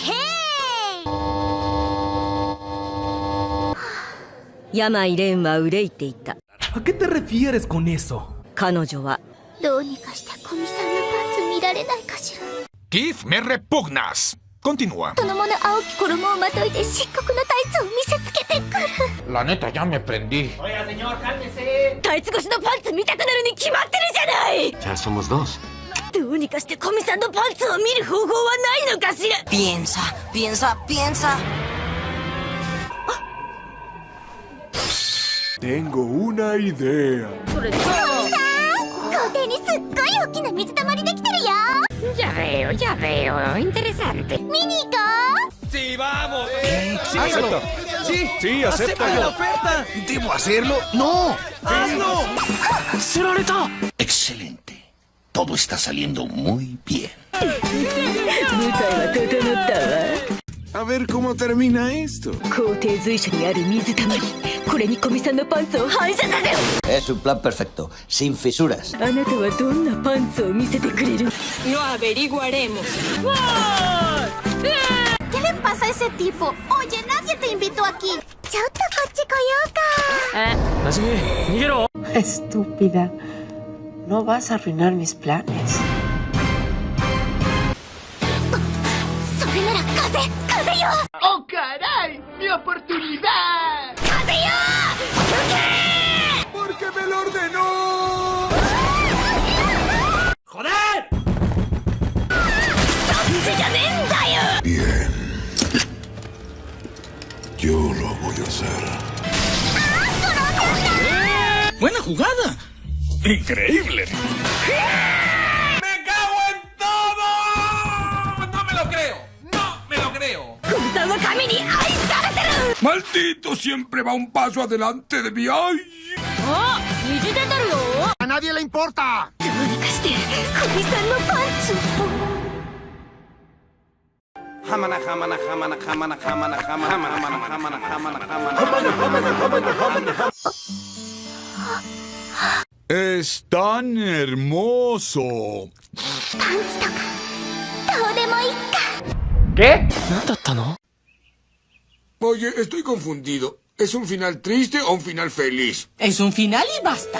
¡Hey, ¿A qué te refieres con eso? Kanojo wa... Me repugnas. Continúa. La neta, ya me prendí. Señor. Ya somos dos. どうにかして古見さんのパンツを見る方法はないのかしら Piensa, piensa, piensa. Tengo una idea. 校庭にすっごい大きな水たまりできてるよ Ya veo, ya veo. Interesante. 見に行こう ¡Sí, vamos! Acepta. ¡Sí! Sí, ¡Acepta la oferta! ¿Debo hacerlo? ¡No! ¡Hazlo! Excelente. Todo está saliendo muy bien. A ver cómo termina esto. Es un plan perfecto, sin fisuras. Lo averiguaremos. ¿Qué le pasa a ese tipo? Oye, nadie te invitó aquí. Ah. Estúpida. No vas a arruinar mis planes. ¡Oh, caray! ¡Mi oportunidad! ¿Por qué? ¡Porque me lo ordenó! ¡Joder! Bien. Yo lo voy a hacer. ¡Buena jugada! Increíble. ¡Me cago en todo! No me lo creo. No me lo creo. Maldito, siempre va un paso adelante de mí. ¡Ay! A nadie le importa. Hamana, hamana, hamana, hamana, hamana, hamana, hamana, hamana, hamana, hamana, hamana, hamana, hamana, hamana, es tan hermoso. ¿Qué? Oye, estoy confundido. ¿Es un final triste o un final feliz? Es un final y basta.